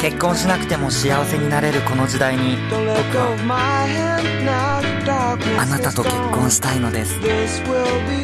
結婚しなくても幸せになれるこの時代に僕はあなたと結婚したいのです。